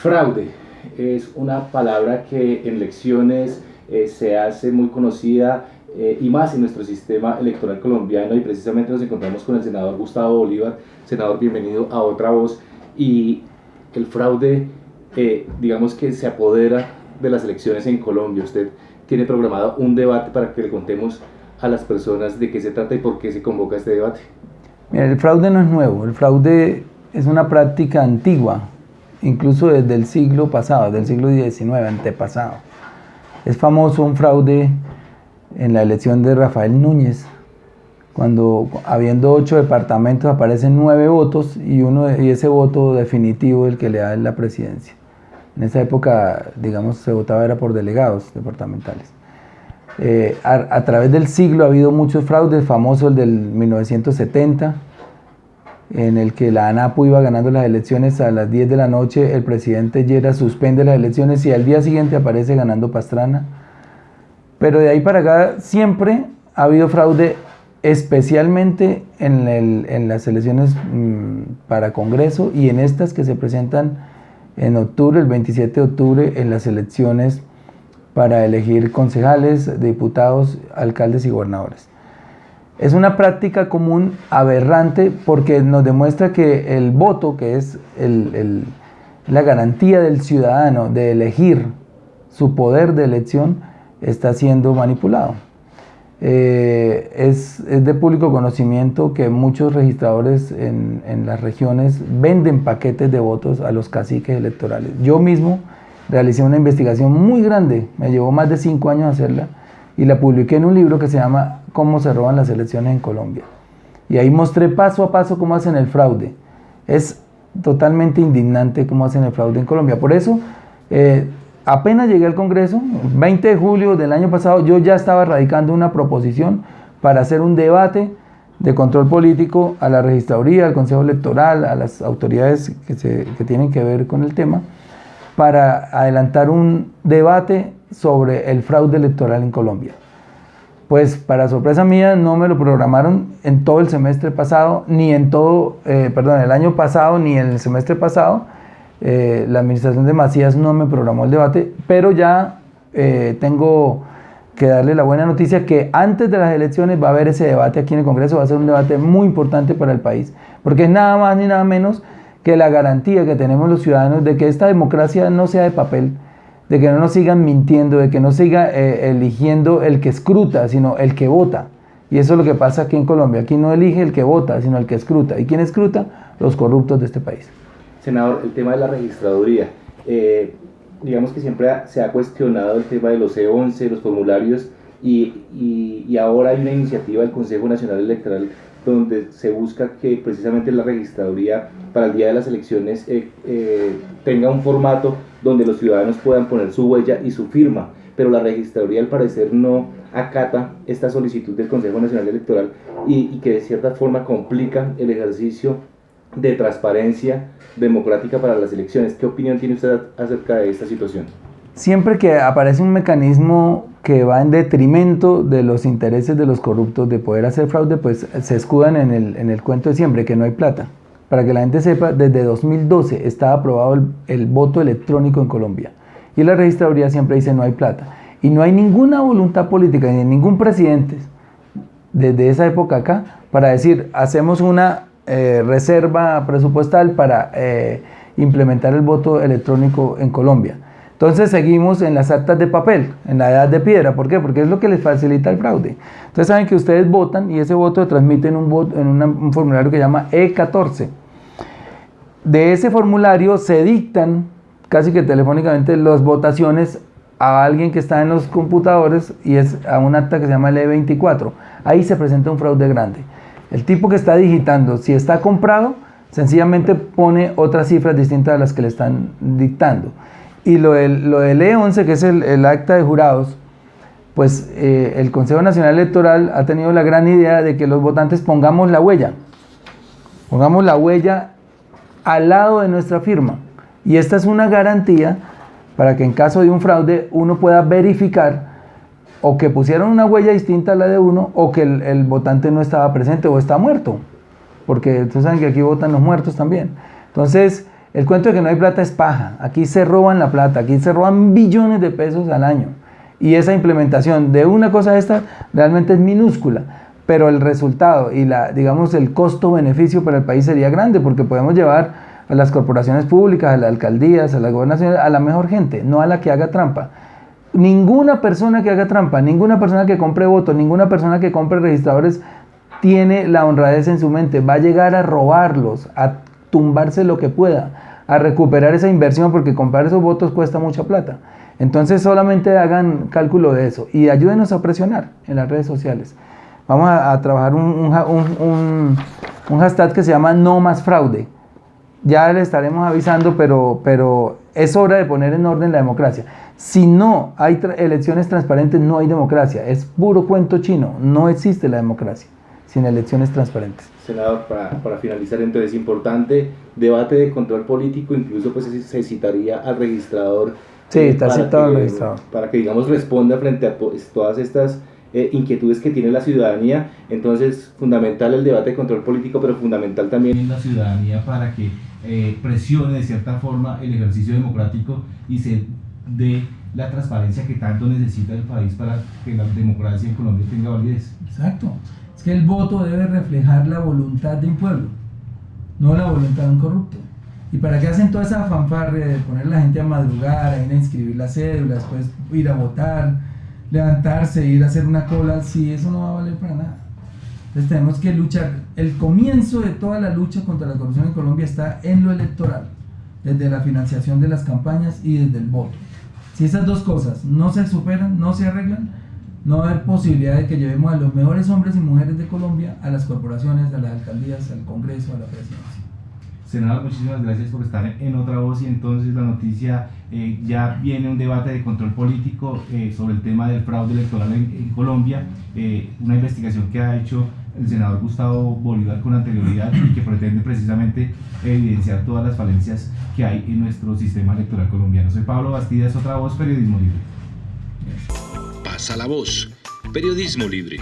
Fraude es una palabra que en elecciones eh, se hace muy conocida eh, y más en nuestro sistema electoral colombiano y precisamente nos encontramos con el senador Gustavo Bolívar. Senador, bienvenido a Otra Voz. Y el fraude, eh, digamos que se apodera de las elecciones en Colombia. Usted tiene programado un debate para que le contemos a las personas de qué se trata y por qué se convoca este debate. el fraude no es nuevo, el fraude es una práctica antigua incluso desde el siglo pasado, del siglo XIX, antepasado. Es famoso un fraude en la elección de Rafael Núñez, cuando habiendo ocho departamentos aparecen nueve votos y, uno, y ese voto definitivo el que le da la presidencia. En esa época, digamos, se votaba era por delegados departamentales. Eh, a, a, través del siglo ha habido muchos fraudes, famoso el del 1970, en el que la ANAPO iba ganando las elecciones a las 10 de la noche, el presidente Llera suspende las elecciones y al día siguiente aparece ganando Pastrana. Pero de ahí para acá siempre ha habido fraude, especialmente en, las elecciones mm, para Congreso y en estas que se presentan en octubre, el 27 de octubre, en las elecciones para elegir concejales, diputados, alcaldes y gobernadores. Es una práctica común aberrante porque nos demuestra que el voto, que es la garantía del ciudadano de elegir su poder de elección, está siendo manipulado. Eh, es, de público conocimiento que muchos registradores en, en, las regiones venden paquetes de votos a los caciques electorales. Yo mismo realicé una investigación muy grande, me llevó más de cinco años hacerla, y la publiqué en un libro que se llama cómo se roban las elecciones en Colombia. Y ahí mostré paso a paso cómo hacen el fraude. Es totalmente indignante cómo hacen el fraude en Colombia. Por eso, eh, apenas llegué al Congreso, 20 de julio del año pasado, yo ya estaba radicando una proposición para hacer un debate de control político a la registraduría, al Consejo Electoral, a las autoridades que, que tienen que ver con el tema, para adelantar un debate sobre el fraude electoral en Colombia pues para sorpresa mía no me lo programaron en todo el semestre pasado, ni en todo, eh, perdón, el año pasado, ni en el semestre pasado. Eh, la administración de Macías no me programó el debate, pero ya eh, tengo que darle la buena noticia que antes de las elecciones va a haber ese debate aquí en el Congreso, va a ser un debate muy importante para el país, porque es nada más ni nada menos que la garantía que tenemos los ciudadanos de que esta democracia no sea de papel, de que no nos sigan mintiendo, de que no siga eh, eligiendo el que escruta, sino el que vota. Y eso es lo que pasa aquí en Colombia. Aquí no elige el que vota, sino el que escruta. ¿Y quién escruta? Los corruptos de este país. Senador, el tema de la registraduría. Eh, digamos que siempre se ha cuestionado el tema de los E11, los formularios, y, y ahora hay una iniciativa del Consejo Nacional Electoral donde se busca que precisamente la registraduría para el día de las elecciones eh, eh, tenga un formato donde los ciudadanos puedan poner su huella y su firma, pero la registraduría al parecer no acata esta solicitud del Consejo Nacional Electoral y, que de cierta forma complica el ejercicio de transparencia democrática para las elecciones. ¿Qué opinión tiene usted acerca de esta situación? Siempre que aparece un mecanismo que va en detrimento de los intereses de los corruptos de poder hacer fraude, pues se escudan en el, en el cuento de siempre, que no hay plata. Para que la gente sepa, desde 2012 está aprobado el, el, voto electrónico en Colombia. Y la registraduría siempre dice no hay plata. Y no hay ninguna voluntad política, ni ningún presidente desde esa época acá, para decir, hacemos una eh, reserva presupuestal para eh, implementar el voto electrónico en Colombia. Entonces seguimos en las actas de papel, en la edad de piedra. ¿Por qué? Porque es lo que les facilita el fraude. Entonces saben que ustedes votan y ese voto se transmite en un, un formulario que se llama E14. De ese formulario se dictan casi que telefónicamente las votaciones a alguien que está en los computadores y es a un acta que se llama el E24. Ahí se presenta un fraude grande. El tipo que está digitando, si está comprado, sencillamente pone otras cifras distintas a las que le están dictando. Y lo del, lo del E11, que es el, acta de jurados, pues eh, el Consejo Nacional Electoral ha tenido la gran idea de que los votantes pongamos la huella. Pongamos la huella al lado de nuestra firma. Y esta es una garantía para que en caso de un fraude uno pueda verificar o que pusieron una huella distinta a la de uno o que el, el votante no estaba presente o está muerto. Porque ustedes saben que aquí votan los muertos también. Entonces, El cuento de que no hay plata es paja. Aquí se roban la plata, aquí se roban billones de pesos al año. Y esa implementación de una cosa esta realmente es minúscula, pero el resultado y la, digamos, el costo-beneficio para el país sería grande porque podemos llevar a las corporaciones públicas, a las alcaldías, a las gobernaciones, a la mejor gente, no a la que haga trampa. Ninguna persona que haga trampa, ninguna persona que compre votos, ninguna persona que compre registradores tiene la honradez en su mente, va a llegar a robarlos, a tumbarse lo que pueda, a recuperar esa inversión porque comprar esos votos cuesta mucha plata. Entonces solamente hagan cálculo de eso y ayúdenos a presionar en las redes sociales. Vamos a, trabajar un, un, un, hashtag que se llama no más fraude. Ya le estaremos avisando, pero, pero es hora de poner en orden la democracia. Si no hay elecciones transparentes, no hay democracia. Es puro cuento chino. No existe la democracia sin elecciones transparentes. Senador, para, para finalizar, entonces, importante debate de control político, incluso pues se citaría al registrador. Sí, está citado al registrador. Para que, digamos, responda frente a todas estas eh, inquietudes que tiene la ciudadanía. Entonces, fundamental el debate de control político, pero fundamental también la ciudadanía para que eh, presione de cierta forma el ejercicio democrático y se dé la transparencia que tanto necesita el país para que la democracia en Colombia tenga validez. Exacto. Es que el voto debe reflejar la voluntad de un pueblo, no la voluntad de un corrupto. ¿Y para qué hacen toda esa fanfarre de poner la gente a madrugar, a ir a inscribir la cédula, después ir a votar, levantarse, ir a hacer una cola? Si eso no va a valer para nada. Entonces tenemos que luchar. El comienzo de toda la lucha contra la corrupción en Colombia está en lo electoral, desde la financiación de las campañas y desde el voto. Si esas dos cosas no se superan, no se arreglan, no va a haber posibilidad de que llevemos a los mejores hombres y mujeres de Colombia a las corporaciones, a las alcaldías, al Congreso, a la presidencia. Senador, muchísimas gracias por estar en otra voz y entonces la noticia eh, ya viene un debate de control político eh, sobre el tema del fraude electoral en, Colombia, eh, una investigación que ha hecho el senador Gustavo Bolívar con anterioridad y que pretende precisamente evidenciar todas las falencias que hay en nuestro sistema electoral colombiano. Soy Pablo Bastidas, otra voz, Periodismo Libre a la voz. Periodismo libre.